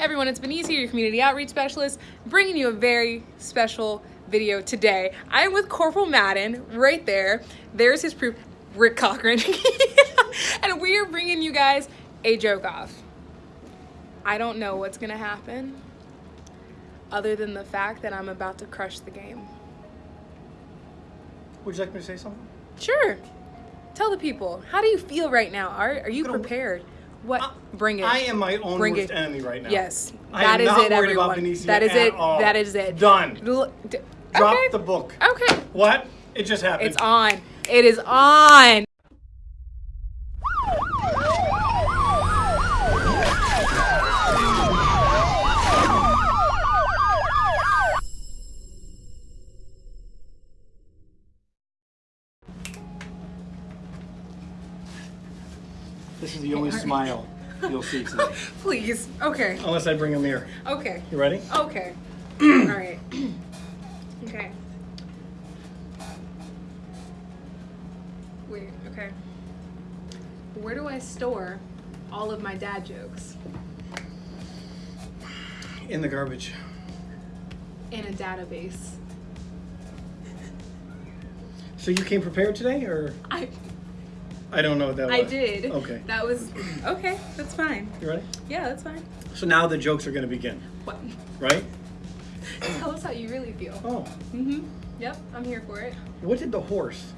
everyone, it's Benicia, your community outreach specialist, bringing you a very special video today. I am with Corporal Madden right there. There's his proof, Rick Cochran. and we are bringing you guys a joke off. I don't know what's gonna happen other than the fact that I'm about to crush the game. Would you like me to say something? Sure. Tell the people, how do you feel right now? Are, are you prepared? What? Uh, Bring it. I am my own Bring worst it. enemy right now. Yes, I that am is not it, worried everyone. about Benicia that is at it. all. That is it. Done. L- d- Drop okay. the book. Okay, What? It just happened. it's on. It is on. This is the only smile you'll see today. Please. Okay. Unless I bring a mirror. Okay. You ready? Okay. All right. Okay. Wait. Okay. Where do I store all of my dad jokes? In the garbage. In a database. So you came prepared today, or I I don't know what that was. I did. Okay. That was okay. That's fine. You ready? Yeah, that's fine. So now the jokes are going to begin, What? right? Tell us how you really feel. Oh, Mm-hmm. Yep, I'm here for it. what did the horse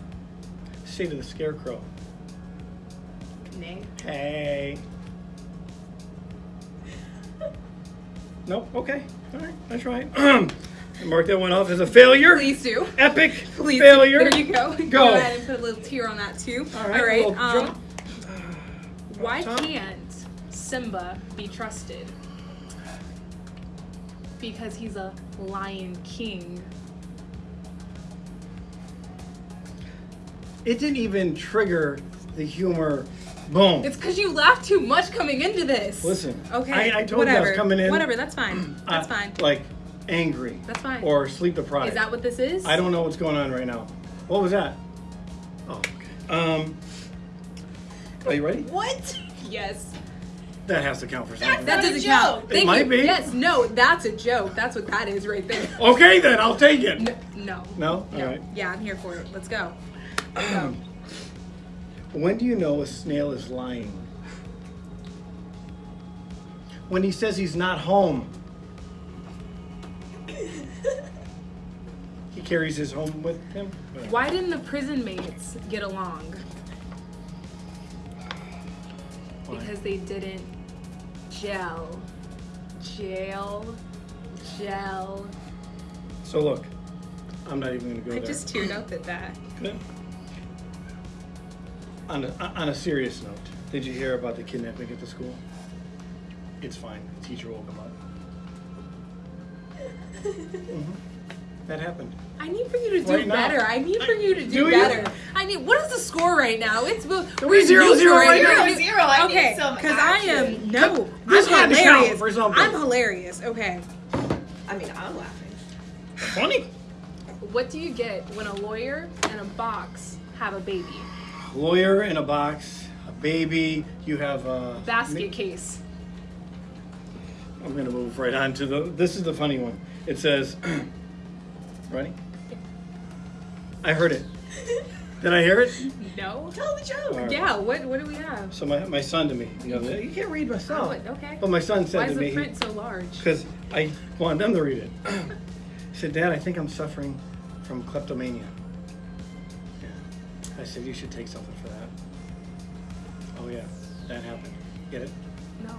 say to the scarecrow? Nay. Hey. Nope. Okay. All right. That's right. Mark that one off as a failure. Please do. Epic Please. do. failure. There you go. Go. go ahead and put a little tear on that too. All right. All right. Um, why Top. can't Simba be trusted? Because he's a lion king. It didn't even trigger the humor. Boom. It's because you laughed too much coming into this. Listen, Okay. I- I told you I was whatever. coming in- Whatever. That's fine. That's Uh, fine. Like angry. That's fine. Or sleep deprived. Is that what this is? I don't know what's going on right now. What was that? Oh, okay. Um. Are you ready? What? Yes. That has to count for something. That a doesn't joke. count. It Thank might you. be. Yes. No. That's a joke. That's what that is right there. Okay, then I'll take it. No. No. No? All No. right. Yeah, I'm here for it. Let's go. Let's go. When do you know a snail is lying? When he says he's not home. He carries his home with him. Why didn't the prison mates get along? Why? Because they didn't gel. Jail. Gel. So look, I'm not even going to go I there. just teared up at that. Good. On a, on a serious note, did you hear about the kidnapping at the school? It's fine. The teacher will come up. Mhm. That happened. I need for you to do Right now. better. I need for you to do, Do you? better. I need. What is the score right now? It's bo- Three we're zero neutral zero right here. now. Zero zero. I need okay, some because I am no. This I'm had to count hilarious. for something. I'm hilarious. Okay. I mean, I'm laughing. Funny. What do you get when a lawyer and a box have a baby? Lawyer in a box, a baby. You have a Basket case. I'm gonna move right on to the. This is the funny one. It says, "Ready?" I heard it. Did I hear it? No. Tell the joke. All right. Yeah. What What do we have? So my, my son to me the other day. You can't read myself. Oh, okay. But my son said Why to is me, the print so large? because I wanted them to read it. he said, Dad, I think I'm suffering from kleptomania. Yeah. I said, you should take something for that. Oh yeah, that happened. Get it? No.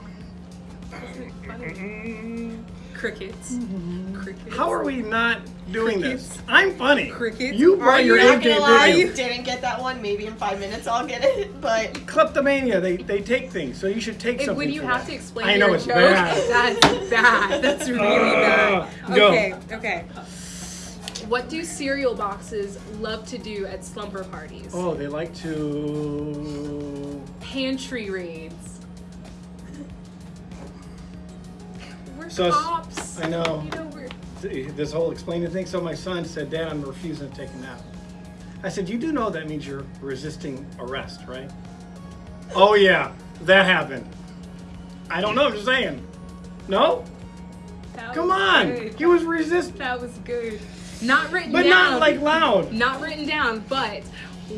Isn't funny. Crickets. Mm-hmm. Crickets. How are we not doing this? I'm funny. Crickets. You Are brought your you A Not game, gonna lie, didn't you you? didn't get that one. Maybe in five minutes I'll get it. But Kleptomania, they, they take things, so you should take If, something when you for have that. to explain I know your it's joke, bad. that's bad. That's really bad. Ah, go. Okay, okay. What do cereal boxes love to do at slumber parties? Oh, they like to Pantry raids. We're Sus. cops. I know. You know we're this whole explaining thing. So my son said, Dad, I'm refusing to take a nap. I said, You do know that means you're resisting arrest, right? Oh, yeah, that happened. I don't know, I'm just saying. No? That Come on. good. He was resisting. That was good. Not written but down. But not like loud. Not written down, but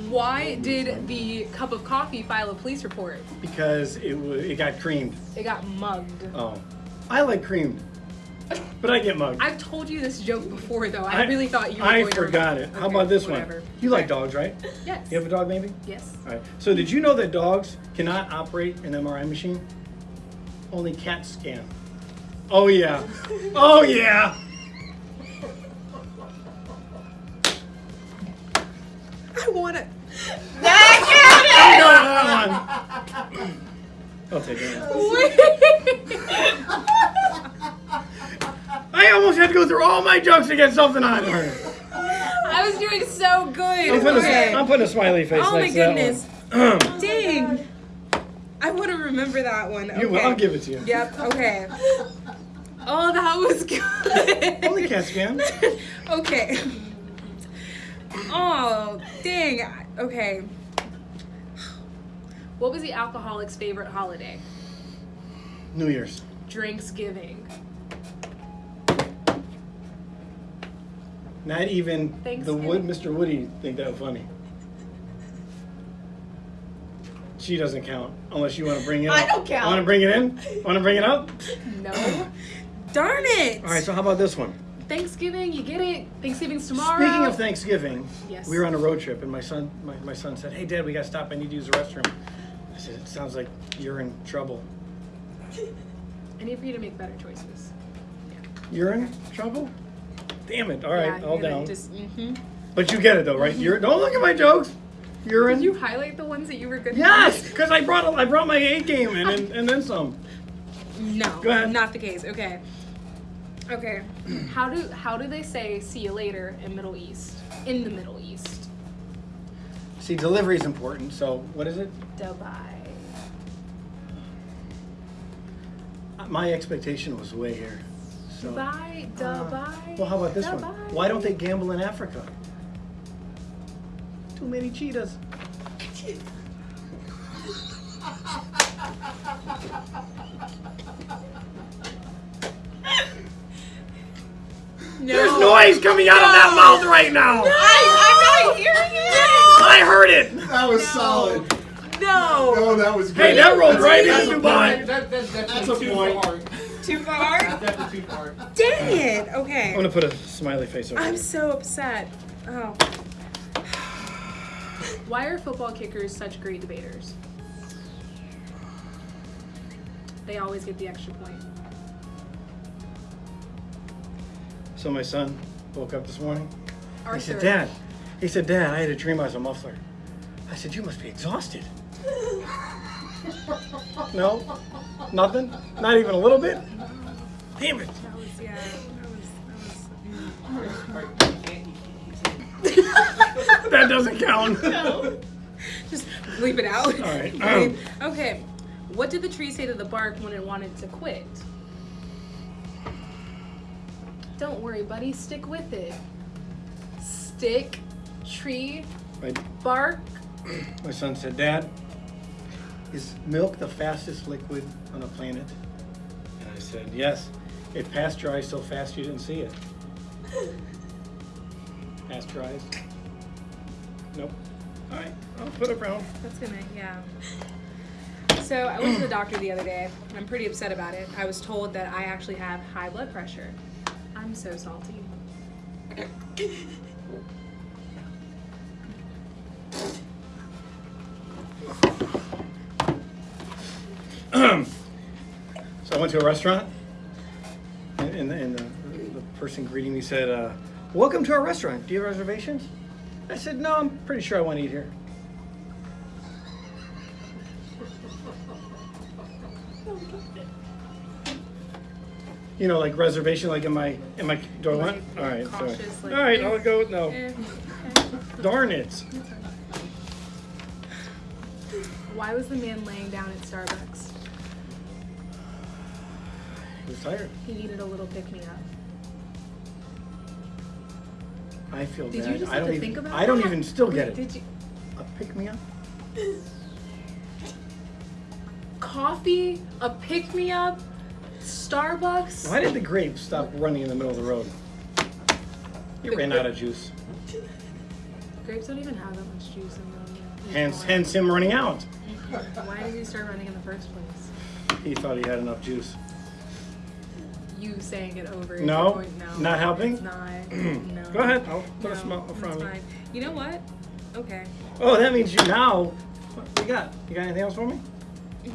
why did the cup of coffee file a police report? Because it it got creamed. It got mugged. Oh, I like creamed, but I get mugged. I've told you this joke before, though. I, really thought you were I going to forgot remember. it. How about this whatever. one? You like dogs, right? Yes. You have a dog, maybe? Yes. All right. So did you know that dogs cannot operate an MRI machine? Only cats can. Oh yeah. Oh yeah. I want it. I know that one. I'll take it. I almost had to go through all my jokes to get something on her. I was doing so good. I'm putting, Okay. a, I'm putting a smiley face Oh my next to that goodness. Dang. I want to remember that one. Okay. You will. I'll give it to you. Yep. Okay. Oh, that was good. Only cats can. okay. Oh, dang. Okay. What was the alcoholic's favorite holiday? New Year's. Drinksgiving. Not even the Wood, Mr. Woody think that funny. She doesn't count unless you want to bring it. I up. don't count. Want to bring it in? Want to bring it up? No. Darn it. All right. So how about this one? Thanksgiving, you get it. Thanksgiving's tomorrow. Speaking of Thanksgiving, Yes. we were on a road trip, and my son, my, my son said, "Hey, Dad, we got to stop. I need to use the restroom." I said, "It sounds like you're in trouble. I need for you to make better choices. You're in trouble? Damn it! All right, Yeah, all down. Just, mhm. But you get it though, right? You're don't look at my jokes. You're in. Did you highlight the ones that you were good Yes, because I brought a, I brought my A game in and, and then some. No, Go ahead. not the case. Okay. Okay. How do how do they say see you later in Middle East? In the Middle East. See, delivery is important. So what is it? Dubai. My expectation was way here. So. Dubai, Uh, Dubai. well, how about this one? Why don't they gamble in Africa? Too many cheetahs. No. There's noise coming out of that mouth right now. I, I'm not hearing it. I heard it. That was No. solid. No. Oh, that was Hey, great. that rolled right That's into Dubai. point. That, that, that's That's a point. far. Too far? That's too far. Dang it. Okay. I'm gonna put a smiley face over I'm here. so upset. Oh. Why are football kickers such great debaters? They always get the extra point. So my son woke up this morning. He said, Dad. He said, Dad, I had a dream I was a muffler. I said, You must be exhausted. no? Nothing? Not even a little bit? Damn it. That was yeah. That doesn't count. Just bleep it out. All right. Okay. Um. okay. What did the tree say to the bark when it wanted to quit? Don't worry, buddy. Stick with it. Stick, tree, my, bark. my son said, Dad, is milk the fastest liquid on the planet? And I said, Yes. It pasteurized so fast you didn't see it. Pasteurized? Nope. All right, I'll put it around. That's gonna, yeah. So I went to the doctor the other day. and I'm pretty upset about it. I was told that I actually have high blood pressure. I'm so salty. so I went to a restaurant, person greeting me said, uh, "Welcome to our restaurant. Do you have reservations?" I said, "No, I'm pretty sure I want to eat here." You know, like reservation, like in my in my do I want? All right, sorry. All right, I'll go with no. Darn it! Why was the man laying down at Starbucks? He was tired. He needed a little pick I feel Did bad. you just I don't even. think about I don't that? even still get it. Did you? A pick me up. Coffee, a pick me up, Starbucks. Why did the grape stop running in the middle of the road? You The ran out of juice. Grapes don't even have that much juice in them. Hence, hence him running out. Why did he start running in the first place? He thought he had enough juice. You saying it over. No? point. no, Not helping? Not. no. Go ahead. I'll put a No, smile in front of me. fine. You know what? Okay. Oh, that means you now. What you got? You got anything else for me?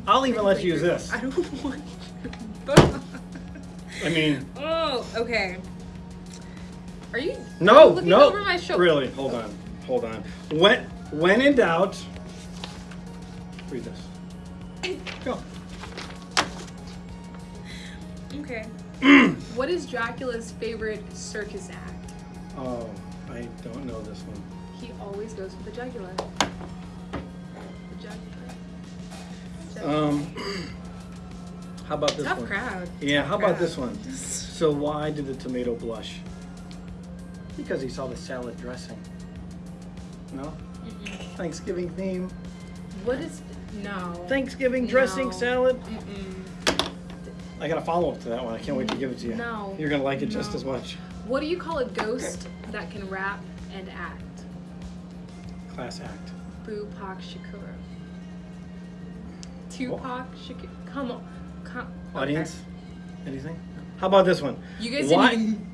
I'll even let you use this. I don't want. I mean, oh, okay. Are you? no, looking no. Over my shoulder. Really, hold on, hold on. When when in doubt, read this. Go. Okay. what is Dracula's favorite circus act? Oh, I don't know this one. He always goes for the jugular. The jugular. Um, how about this Tough one? crowd. Yeah, how about this one? So why did the tomato blush? Because he saw the salad dressing. No? Thanksgiving theme. What is no? Thanksgiving dressing No. salad. Mm-mm. I got a follow up to that one. I can't wait to give it to you. No. You're gonna like it just as much. What do you call a ghost that can rap and act? Class act. Tupac Shakur. Tupac Shakur. Come on. Come. okay. Audience? Anything? How about this one? You guys why, didn't even.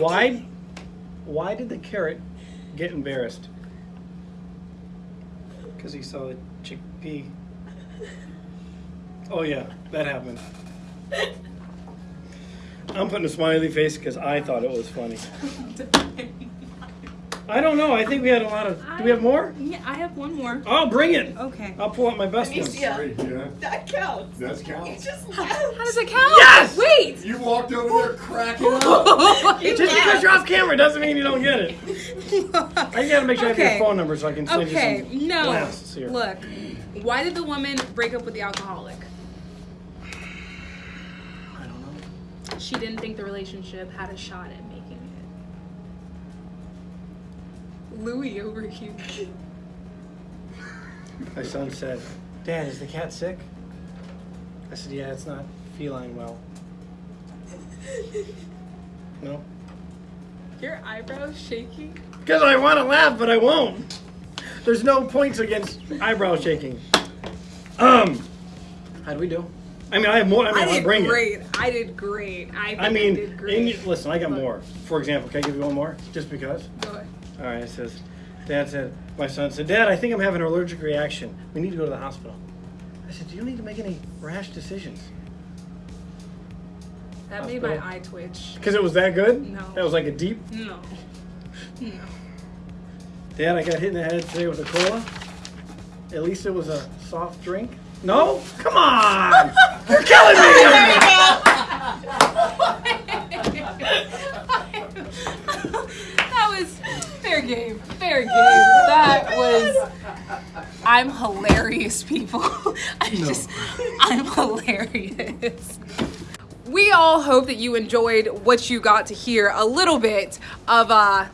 why why did the carrot get embarrassed? Because he saw the chickpea. Oh yeah, that happened. I'm putting a smiley face because I thought it was funny. I don't know. I think we had a lot of. Do we have more? Yeah, I have one more. I'll bring it. Okay. I'll pull out my best one. Yeah. that counts. That You counts. just How laughed. does it count? Yes! Wait. You walked over there cracking up. Just because you're off camera doesn't mean you don't get it. I gotta make sure I have your phone number so I can send Okay, you some no. blasts here. Look, why did the woman break up with the alcoholic? I don't know. She didn't think the relationship had a shot at making it. Louis over here. My son said, Dad, is the cat sick? I said, Yeah, it's not feline well. No? Your eyebrows shaking. Because I want to laugh, but I won't. There's no points against eyebrow shaking. Um, how do we do? I mean, I have more. I mean, I I'll did bring it. great. I did great. I, I mean, did great. you- listen, I got more. For example, can I give you one more? Just because? Go ahead. All right, it says, Dad said, my son said, Dad, I think I'm having an allergic reaction. We need to go to the hospital. I said, you don't need to make any rash decisions. That made my eye twitch. Because it was that good? No. That was like a deep. No. No. Dad, I got hit in the head today with a cola. At least it was a soft drink. No? Come on! You're killing me! that was fair game. Fair game. That was. I'm hilarious, people. I just. I'm hilarious. We all hope that you enjoyed what you got to hear a little bit of uh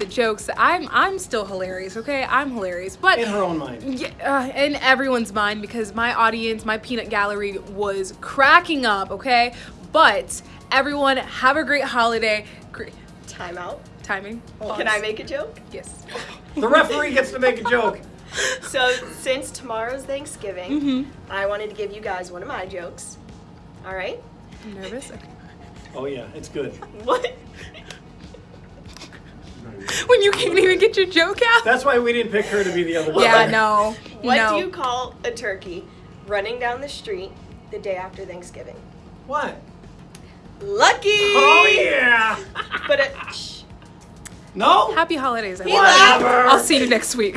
the jokes. I'm I'm still hilarious, okay? I'm hilarious, but In her own mind. yeah, uh, in everyone's mind because my audience, my peanut gallery was cracking up, okay? But everyone, have a great holiday. Great Time out. timing. Can I make a joke? Yes. The referee gets to make a joke. So, since tomorrow's Thanksgiving, Mm-hmm. I wanted to give you guys one of my jokes. All right? I'm nervous. Okay. Oh, yeah, it's good. What? When you can't even get your joke out. That's why we didn't pick her to be the other one. yeah, no. What no. do you call a turkey running down the street the day after Thanksgiving? What? Lucky! Oh, yeah! But it, shh. No? Happy holidays, He everyone. Whatever. I'll see you next week.